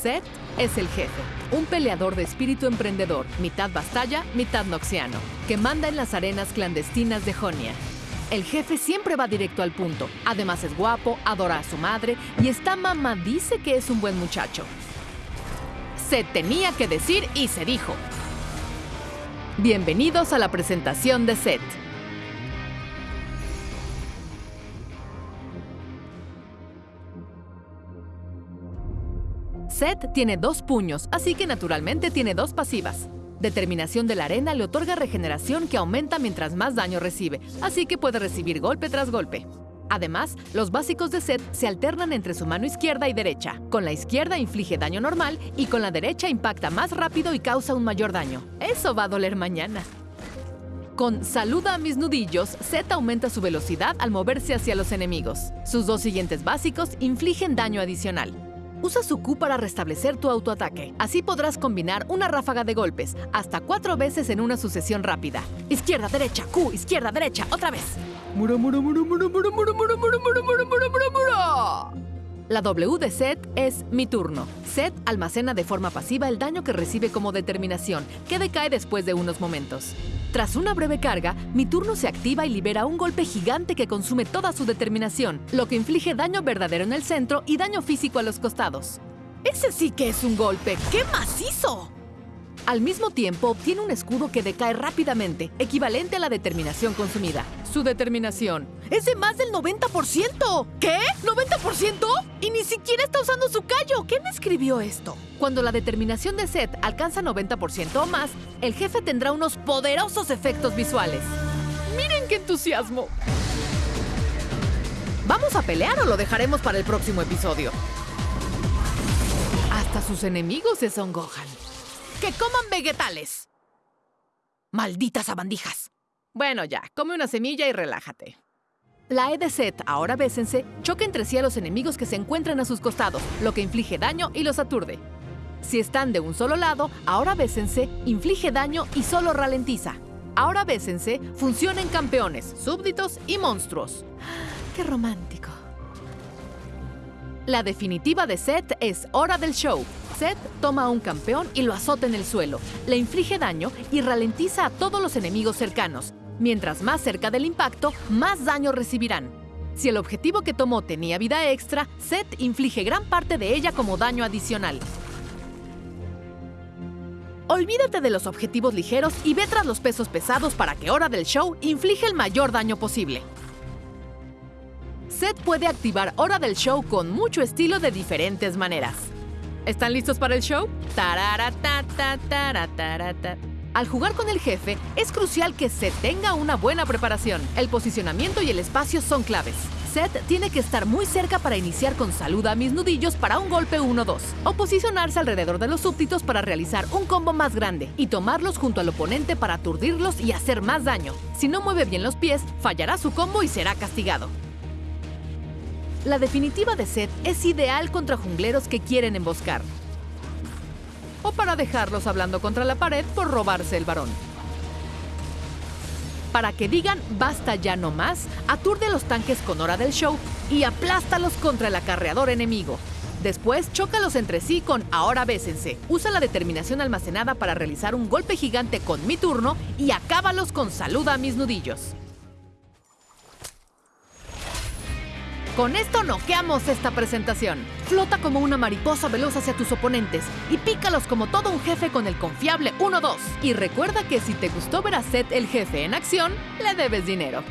Seth es el jefe, un peleador de espíritu emprendedor, mitad bastalla, mitad noxiano, que manda en las arenas clandestinas de Jonia. El jefe siempre va directo al punto. Además es guapo, adora a su madre y esta mamá dice que es un buen muchacho. Se tenía que decir y se dijo. Bienvenidos a la presentación de Seth. Seth tiene dos puños, así que naturalmente tiene dos pasivas. Determinación de la arena le otorga regeneración que aumenta mientras más daño recibe, así que puede recibir golpe tras golpe. Además, los básicos de Seth se alternan entre su mano izquierda y derecha. Con la izquierda inflige daño normal y con la derecha impacta más rápido y causa un mayor daño. Eso va a doler mañana. Con Saluda a mis nudillos, Seth aumenta su velocidad al moverse hacia los enemigos. Sus dos siguientes básicos infligen daño adicional. Usa su Q para restablecer tu autoataque. Así podrás combinar una ráfaga de golpes, hasta cuatro veces en una sucesión rápida. Izquierda, derecha, Q, izquierda, derecha, otra vez. Muro, muro, muro, muro, muro, muro, muro, muro, muro, muro, muro. La W de Seth es mi turno. Seth almacena de forma pasiva el daño que recibe como determinación, que decae después de unos momentos. Tras una breve carga, mi turno se activa y libera un golpe gigante que consume toda su determinación, lo que inflige daño verdadero en el centro y daño físico a los costados. ¡Ese sí que es un golpe! ¡Qué macizo! Al mismo tiempo, obtiene un escudo que decae rápidamente, equivalente a la determinación consumida. Su determinación es de más del 90%. ¿Qué? ¿90%? Y ni siquiera está usando su callo. ¿Quién escribió esto? Cuando la determinación de Seth alcanza 90% o más, el jefe tendrá unos poderosos efectos visuales. ¡Miren qué entusiasmo! ¿Vamos a pelear o lo dejaremos para el próximo episodio? Hasta sus enemigos se songojan. ¡Que coman vegetales! ¡Malditas abandijas! Bueno, ya, come una semilla y relájate. La E de Set, ahora bésense, choca entre sí a los enemigos que se encuentran a sus costados, lo que inflige daño y los aturde. Si están de un solo lado, ahora bésense, inflige daño y solo ralentiza. Ahora bésense, funciona en campeones, súbditos y monstruos. ¡Qué romántico! La definitiva de Set es Hora del Show. Set toma a un campeón y lo azota en el suelo, le inflige daño y ralentiza a todos los enemigos cercanos. Mientras más cerca del impacto, más daño recibirán. Si el objetivo que tomó tenía vida extra, Set inflige gran parte de ella como daño adicional. Olvídate de los objetivos ligeros y ve tras los pesos pesados para que Hora del Show inflige el mayor daño posible. Seth puede activar Hora del Show con mucho estilo de diferentes maneras. ¿Están listos para el show? Al jugar con el jefe, es crucial que Seth tenga una buena preparación. El posicionamiento y el espacio son claves. Seth tiene que estar muy cerca para iniciar con saluda a mis nudillos para un golpe 1-2, o posicionarse alrededor de los súbditos para realizar un combo más grande y tomarlos junto al oponente para aturdirlos y hacer más daño. Si no mueve bien los pies, fallará su combo y será castigado. La definitiva de Seth es ideal contra jungleros que quieren emboscar. O para dejarlos hablando contra la pared por robarse el varón. Para que digan basta ya no más, aturde los tanques con hora del show y aplástalos contra el acarreador enemigo. Después, chócalos entre sí con ahora bésense. Usa la determinación almacenada para realizar un golpe gigante con mi turno y acábalos con saluda a mis nudillos. Con esto noqueamos esta presentación. Flota como una mariposa veloz hacia tus oponentes y pícalos como todo un jefe con el confiable 1-2. Y recuerda que si te gustó ver a Seth el jefe en acción, le debes dinero.